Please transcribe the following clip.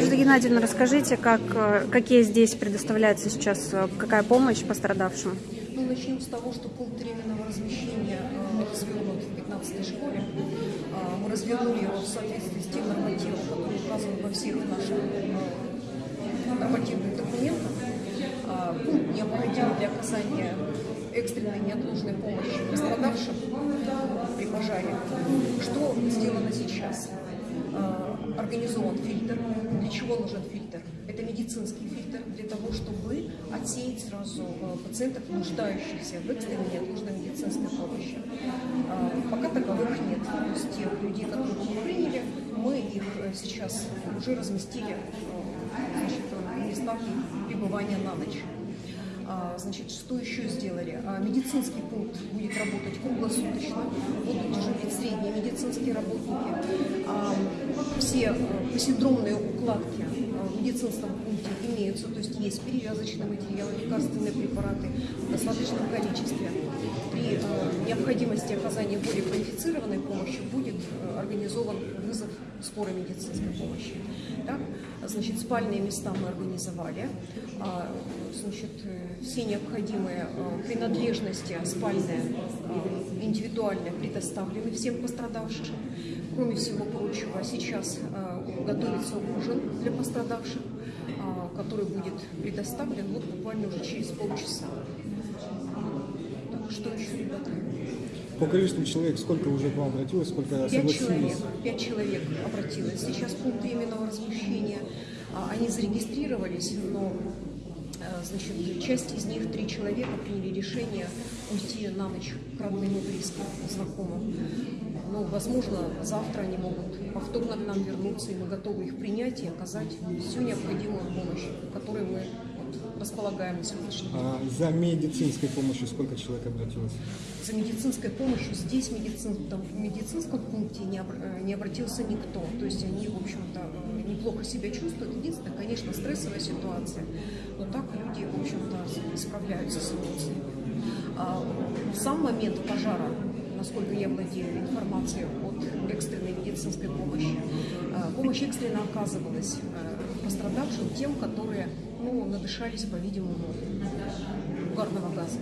Надежда Геннадьевна, расскажите, как, э, какие здесь предоставляется сейчас, э, какая помощь пострадавшим? Ну, начнем с того, что пункт временного размещения э, развернут в 15 школе. Э, мы развернули его в соответствии с тем нормативом, который указан во всех наших нормативных документах. Пункт необходим для оказания экстренной неотложной помощи пострадавшим при пожаре. Что сделано сейчас? Э, Организован фильтр. Для чего нужен фильтр? Это медицинский фильтр для того, чтобы отсеять сразу э, пациентов, нуждающихся в экстренной неотложной медицинской помощи. Э, Пока таковых нет. То есть тех людей, которых мы приняли, мы их сейчас уже разместили значит, в местах пребывания на ночь. Значит, что еще сделали? Медицинский пункт будет работать круглосуточно, средние медицинские работники. А, Все э, посиндромные укладки э, в медицинском пункте имеются, то есть есть перевязочный материал, лекарственные препараты в достаточном количестве. При э, необходимости оказания более квалифицированной помощи будет э, организован вызов скорой медицинской помощи. Так? Значит, спальные места мы организовали. А, Значит, все необходимые э, принадлежности спальные э, индивидуально предоставлены всем пострадавшим. Кроме всего прочего, сейчас готовится ужин для пострадавших, а, который будет предоставлен вот буквально уже через полчаса. Так, что еще, ребята? По количеству человек сколько уже к вам обратилось, сколько Пять человек, согласились? пять человек обратилось. Сейчас пункт временного размещения. а, Они зарегистрировались, но э, значит, часть из них, три человека, приняли решение уйти на ночь к родным и близким, знакомым. Ну, возможно, завтра они могут повторно к нам вернуться, и мы готовы их принять и оказать всю необходимую помощь, которой мы вот, располагаем на сегодняшний день. А за медицинской помощью сколько человек обратилось? За медицинской помощью здесь в медицинском, в медицинском пункте не, обр- э, не обратился никто. То есть они, в общем-то, э, неплохо себя чувствуют. Единственное, конечно, стрессовая ситуация. Но так люди, в общем-то, справляются с эмоциями. А в сам момент пожара, насколько я владею информацией от экстренной медицинской помощи, э, помощь экстренно оказывалась пострадавшим тем, которые ну, надышались, по-видимому, угарного газа.